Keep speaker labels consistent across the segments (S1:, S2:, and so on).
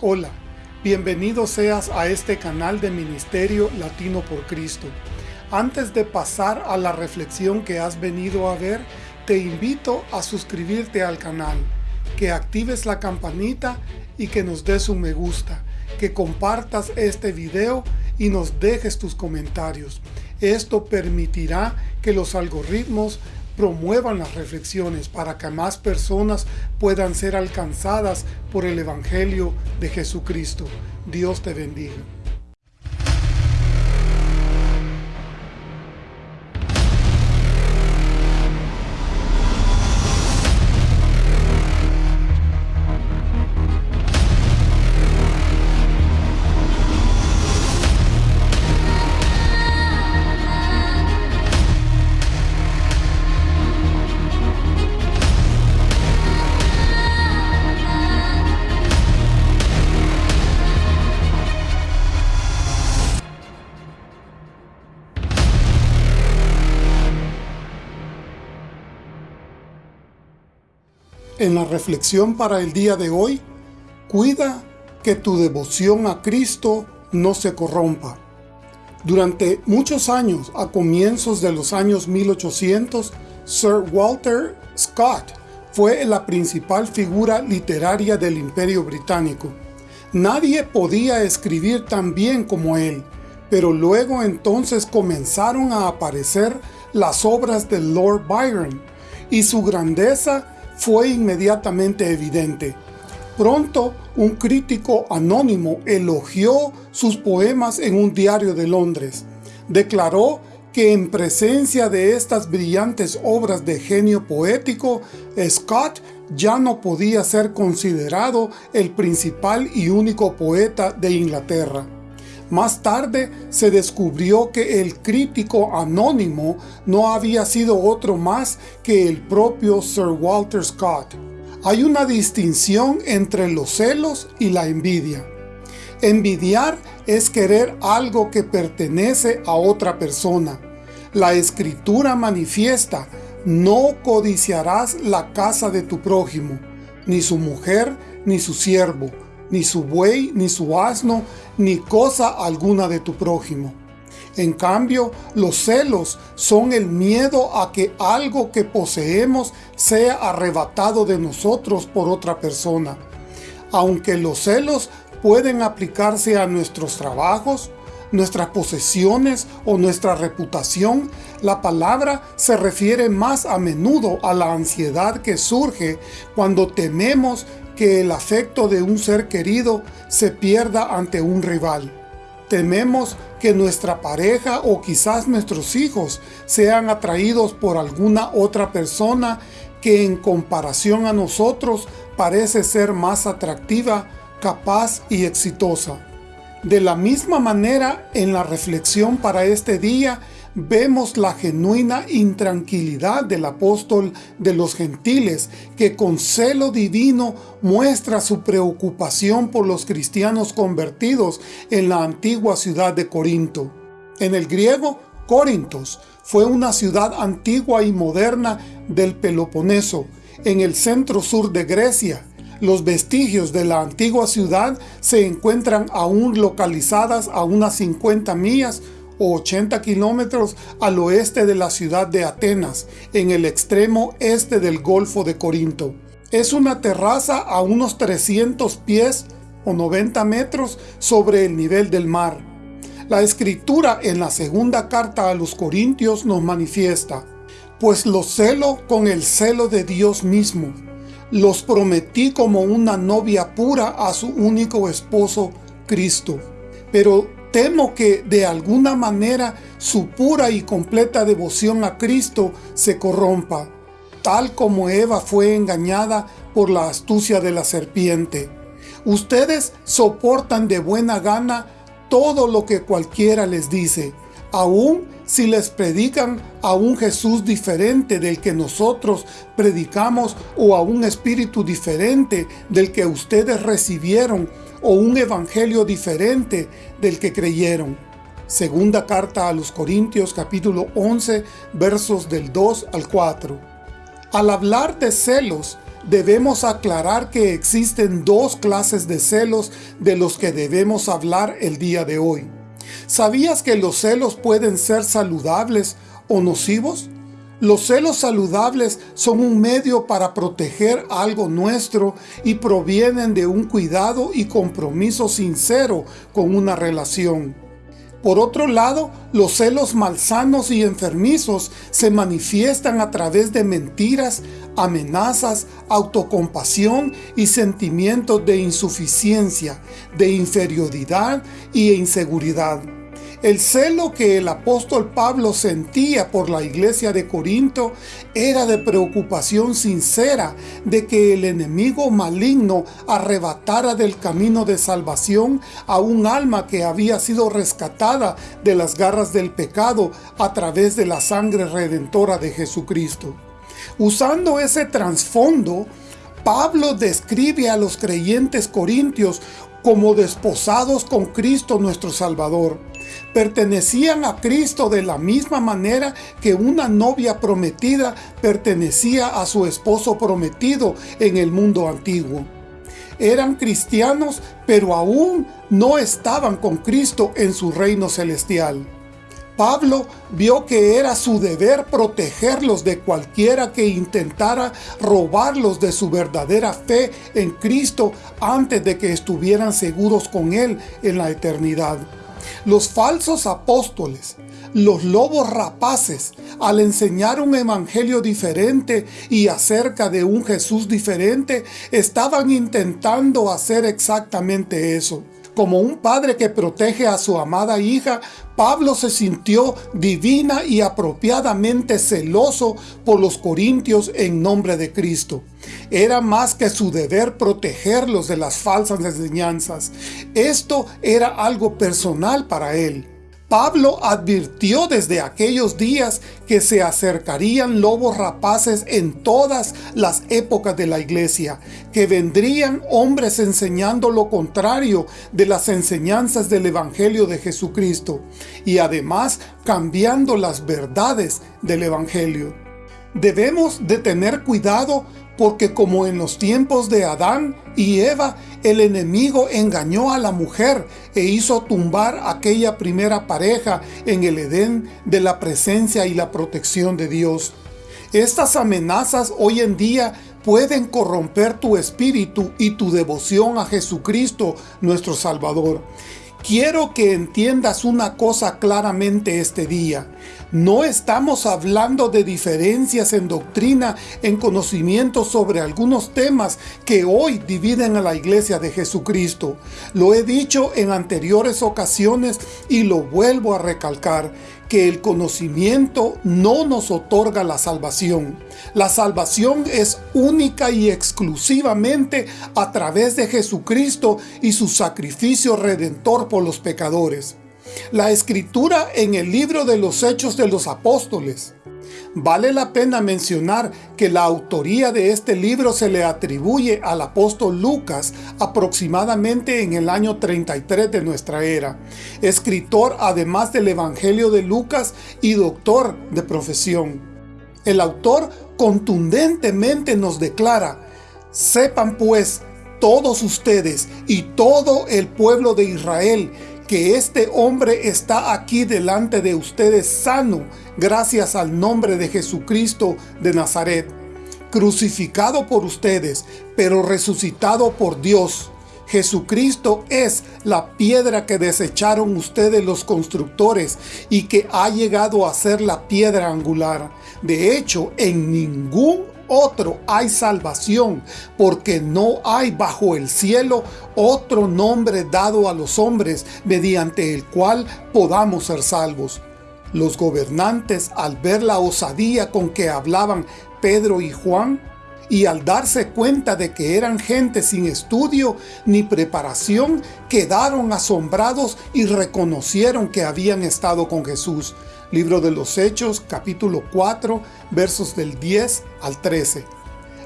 S1: Hola, bienvenido seas a este canal de Ministerio Latino por Cristo. Antes de pasar a la reflexión que has venido a ver, te invito a suscribirte al canal, que actives la campanita y que nos des un me gusta, que compartas este video y nos dejes tus comentarios. Esto permitirá que los algoritmos promuevan las reflexiones para que más personas puedan ser alcanzadas por el Evangelio de Jesucristo. Dios te bendiga. En la reflexión para el día de hoy, cuida que tu devoción a Cristo no se corrompa. Durante muchos años, a comienzos de los años 1800, Sir Walter Scott fue la principal figura literaria del Imperio Británico. Nadie podía escribir tan bien como él, pero luego entonces comenzaron a aparecer las obras de Lord Byron, y su grandeza fue inmediatamente evidente. Pronto, un crítico anónimo elogió sus poemas en un diario de Londres. Declaró que en presencia de estas brillantes obras de genio poético, Scott ya no podía ser considerado el principal y único poeta de Inglaterra. Más tarde se descubrió que el crítico anónimo no había sido otro más que el propio Sir Walter Scott. Hay una distinción entre los celos y la envidia. Envidiar es querer algo que pertenece a otra persona. La Escritura manifiesta, no codiciarás la casa de tu prójimo, ni su mujer, ni su siervo, ni su buey, ni su asno, ni cosa alguna de tu prójimo. En cambio, los celos son el miedo a que algo que poseemos sea arrebatado de nosotros por otra persona. Aunque los celos pueden aplicarse a nuestros trabajos, nuestras posesiones o nuestra reputación, la palabra se refiere más a menudo a la ansiedad que surge cuando tememos que el afecto de un ser querido se pierda ante un rival. Tememos que nuestra pareja o quizás nuestros hijos sean atraídos por alguna otra persona que en comparación a nosotros parece ser más atractiva, capaz y exitosa. De la misma manera, en la reflexión para este día, vemos la genuina intranquilidad del apóstol de los gentiles, que con celo divino muestra su preocupación por los cristianos convertidos en la antigua ciudad de Corinto. En el griego, Corintos fue una ciudad antigua y moderna del Peloponeso, en el centro sur de Grecia. Los vestigios de la antigua ciudad se encuentran aún localizadas a unas 50 millas o 80 kilómetros al oeste de la ciudad de Atenas, en el extremo este del Golfo de Corinto. Es una terraza a unos 300 pies o 90 metros sobre el nivel del mar. La escritura en la segunda carta a los Corintios nos manifiesta, pues los celo con el celo de Dios mismo. Los prometí como una novia pura a su único esposo, Cristo. Pero Temo que de alguna manera su pura y completa devoción a Cristo se corrompa, tal como Eva fue engañada por la astucia de la serpiente. Ustedes soportan de buena gana todo lo que cualquiera les dice, aun si les predican a un Jesús diferente del que nosotros predicamos o a un espíritu diferente del que ustedes recibieron o un evangelio diferente del que creyeron. Segunda carta a los Corintios capítulo 11 versos del 2 al 4. Al hablar de celos, debemos aclarar que existen dos clases de celos de los que debemos hablar el día de hoy. ¿Sabías que los celos pueden ser saludables o nocivos? Los celos saludables son un medio para proteger algo nuestro y provienen de un cuidado y compromiso sincero con una relación. Por otro lado, los celos malsanos y enfermizos se manifiestan a través de mentiras, amenazas, autocompasión y sentimientos de insuficiencia, de inferioridad y inseguridad. El celo que el apóstol Pablo sentía por la iglesia de Corinto era de preocupación sincera de que el enemigo maligno arrebatara del camino de salvación a un alma que había sido rescatada de las garras del pecado a través de la sangre redentora de Jesucristo. Usando ese trasfondo, Pablo describe a los creyentes corintios como desposados con Cristo nuestro Salvador pertenecían a Cristo de la misma manera que una novia prometida pertenecía a su esposo prometido en el mundo antiguo. Eran cristianos, pero aún no estaban con Cristo en su reino celestial. Pablo vio que era su deber protegerlos de cualquiera que intentara robarlos de su verdadera fe en Cristo antes de que estuvieran seguros con Él en la eternidad. Los falsos apóstoles, los lobos rapaces, al enseñar un evangelio diferente y acerca de un Jesús diferente, estaban intentando hacer exactamente eso. Como un padre que protege a su amada hija, Pablo se sintió divina y apropiadamente celoso por los corintios en nombre de Cristo. Era más que su deber protegerlos de las falsas enseñanzas. Esto era algo personal para él. Pablo advirtió desde aquellos días que se acercarían lobos rapaces en todas las épocas de la iglesia, que vendrían hombres enseñando lo contrario de las enseñanzas del Evangelio de Jesucristo, y además cambiando las verdades del Evangelio. Debemos de tener cuidado porque como en los tiempos de Adán y Eva, el enemigo engañó a la mujer e hizo tumbar aquella primera pareja en el Edén de la presencia y la protección de Dios. Estas amenazas hoy en día pueden corromper tu espíritu y tu devoción a Jesucristo, nuestro Salvador. Quiero que entiendas una cosa claramente este día. No estamos hablando de diferencias en doctrina, en conocimiento sobre algunos temas que hoy dividen a la iglesia de Jesucristo. Lo he dicho en anteriores ocasiones y lo vuelvo a recalcar que el conocimiento no nos otorga la salvación. La salvación es única y exclusivamente a través de Jesucristo y su sacrificio redentor por los pecadores. La escritura en el libro de los Hechos de los Apóstoles Vale la pena mencionar que la autoría de este libro se le atribuye al apóstol Lucas aproximadamente en el año 33 de nuestra era, escritor además del Evangelio de Lucas y doctor de profesión. El autor contundentemente nos declara, sepan pues todos ustedes y todo el pueblo de Israel que este hombre está aquí delante de ustedes sano, gracias al nombre de Jesucristo de Nazaret, crucificado por ustedes, pero resucitado por Dios. Jesucristo es la piedra que desecharon ustedes los constructores y que ha llegado a ser la piedra angular. De hecho, en ningún otro hay salvación, porque no hay bajo el cielo otro nombre dado a los hombres mediante el cual podamos ser salvos. Los gobernantes, al ver la osadía con que hablaban Pedro y Juan, y al darse cuenta de que eran gente sin estudio ni preparación, quedaron asombrados y reconocieron que habían estado con Jesús. Libro de los Hechos, capítulo 4, versos del 10 al 13.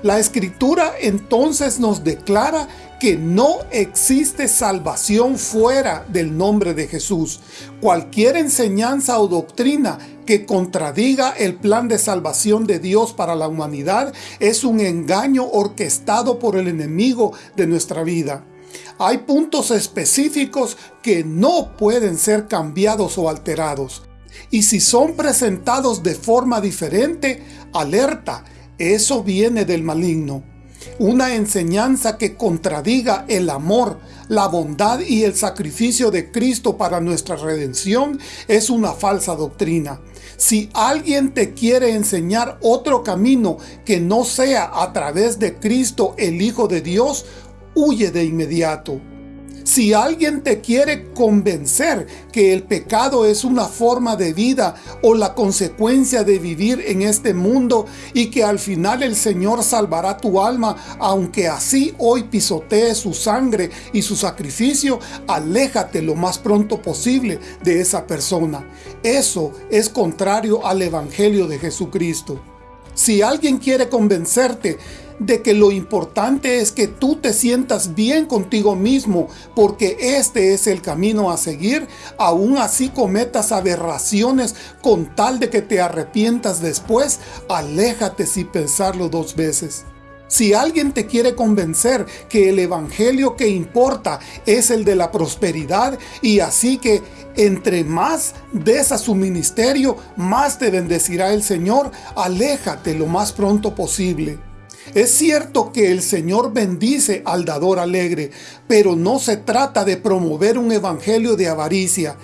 S1: La Escritura entonces nos declara que no existe salvación fuera del nombre de Jesús. Cualquier enseñanza o doctrina que contradiga el plan de salvación de Dios para la humanidad es un engaño orquestado por el enemigo de nuestra vida. Hay puntos específicos que no pueden ser cambiados o alterados. Y si son presentados de forma diferente, alerta, eso viene del maligno. Una enseñanza que contradiga el amor, la bondad y el sacrificio de Cristo para nuestra redención es una falsa doctrina. Si alguien te quiere enseñar otro camino que no sea a través de Cristo el Hijo de Dios, huye de inmediato. Si alguien te quiere convencer que el pecado es una forma de vida o la consecuencia de vivir en este mundo y que al final el Señor salvará tu alma, aunque así hoy pisotee su sangre y su sacrificio, aléjate lo más pronto posible de esa persona. Eso es contrario al Evangelio de Jesucristo. Si alguien quiere convencerte de que lo importante es que tú te sientas bien contigo mismo, porque este es el camino a seguir, aún así cometas aberraciones con tal de que te arrepientas después, aléjate sin pensarlo dos veces. Si alguien te quiere convencer que el evangelio que importa es el de la prosperidad y así que entre más des a su ministerio, más te bendecirá el Señor, aléjate lo más pronto posible. Es cierto que el Señor bendice al dador alegre, pero no se trata de promover un evangelio de avaricia.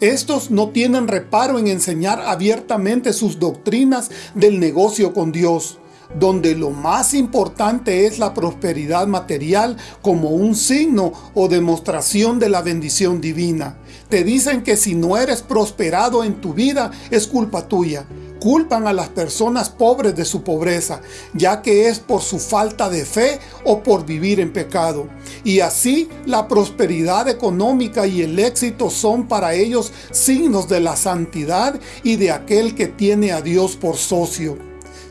S1: Estos no tienen reparo en enseñar abiertamente sus doctrinas del negocio con Dios donde lo más importante es la prosperidad material como un signo o demostración de la bendición divina. Te dicen que si no eres prosperado en tu vida, es culpa tuya. Culpan a las personas pobres de su pobreza, ya que es por su falta de fe o por vivir en pecado. Y así la prosperidad económica y el éxito son para ellos signos de la santidad y de aquel que tiene a Dios por socio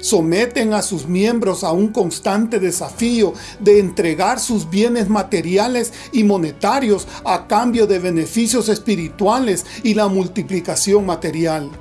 S1: someten a sus miembros a un constante desafío de entregar sus bienes materiales y monetarios a cambio de beneficios espirituales y la multiplicación material.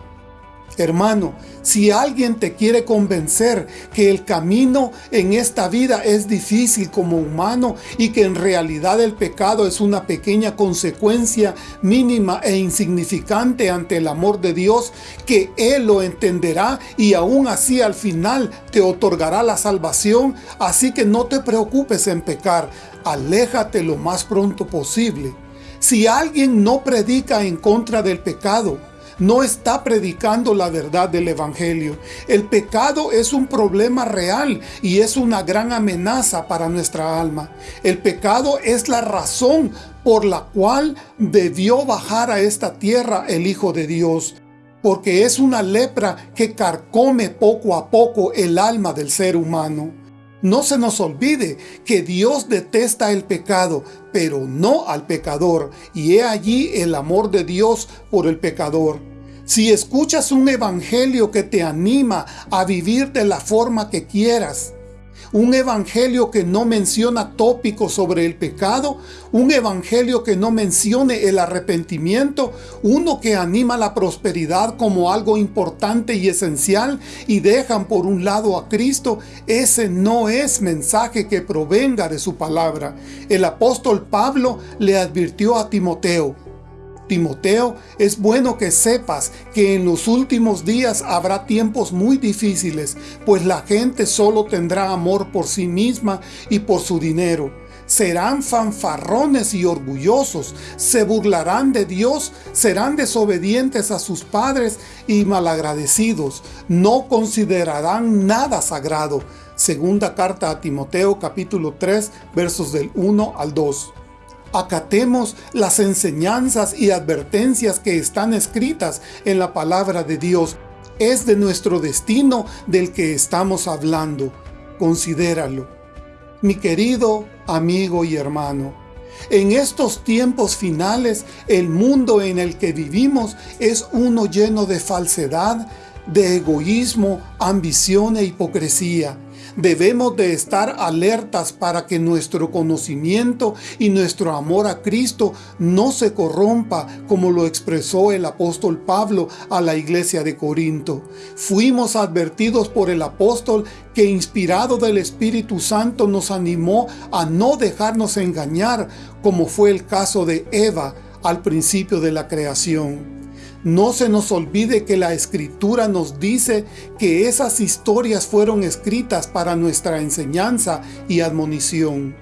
S1: Hermano, si alguien te quiere convencer que el camino en esta vida es difícil como humano y que en realidad el pecado es una pequeña consecuencia mínima e insignificante ante el amor de Dios, que Él lo entenderá y aún así al final te otorgará la salvación, así que no te preocupes en pecar, aléjate lo más pronto posible. Si alguien no predica en contra del pecado, no está predicando la verdad del Evangelio. El pecado es un problema real y es una gran amenaza para nuestra alma. El pecado es la razón por la cual debió bajar a esta tierra el Hijo de Dios porque es una lepra que carcome poco a poco el alma del ser humano. No se nos olvide que Dios detesta el pecado, pero no al pecador, y he allí el amor de Dios por el pecador. Si escuchas un evangelio que te anima a vivir de la forma que quieras, un evangelio que no menciona tópicos sobre el pecado, un evangelio que no mencione el arrepentimiento, uno que anima la prosperidad como algo importante y esencial y dejan por un lado a Cristo, ese no es mensaje que provenga de su palabra. El apóstol Pablo le advirtió a Timoteo, Timoteo, es bueno que sepas que en los últimos días habrá tiempos muy difíciles, pues la gente solo tendrá amor por sí misma y por su dinero. Serán fanfarrones y orgullosos, se burlarán de Dios, serán desobedientes a sus padres y malagradecidos, no considerarán nada sagrado. Segunda carta a Timoteo capítulo 3 versos del 1 al 2 acatemos las enseñanzas y advertencias que están escritas en la palabra de Dios. Es de nuestro destino del que estamos hablando. Considéralo. Mi querido amigo y hermano, en estos tiempos finales, el mundo en el que vivimos es uno lleno de falsedad, de egoísmo, ambición e hipocresía Debemos de estar alertas para que nuestro conocimiento y nuestro amor a Cristo no se corrompa como lo expresó el apóstol Pablo a la iglesia de Corinto. Fuimos advertidos por el apóstol que inspirado del Espíritu Santo nos animó a no dejarnos engañar como fue el caso de Eva al principio de la creación. No se nos olvide que la Escritura nos dice que esas historias fueron escritas para nuestra enseñanza y admonición.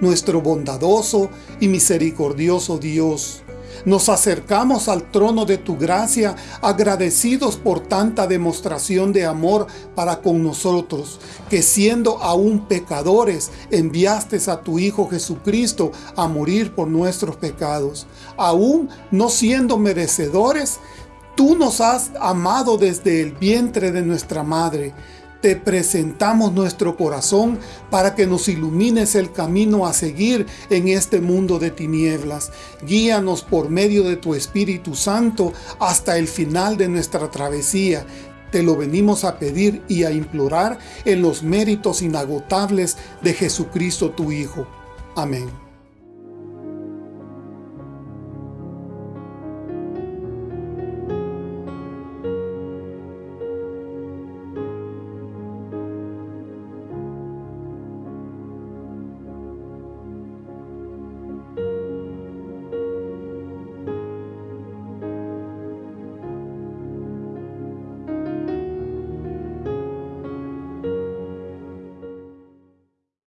S1: Nuestro bondadoso y misericordioso Dios, nos acercamos al trono de tu gracia agradecidos por tanta demostración de amor para con nosotros, que siendo aún pecadores, enviaste a tu Hijo Jesucristo a morir por nuestros pecados. Aún no siendo merecedores, Tú nos has amado desde el vientre de nuestra madre, te presentamos nuestro corazón para que nos ilumines el camino a seguir en este mundo de tinieblas. Guíanos por medio de tu Espíritu Santo hasta el final de nuestra travesía. Te lo venimos a pedir y a implorar en los méritos inagotables de Jesucristo tu Hijo. Amén.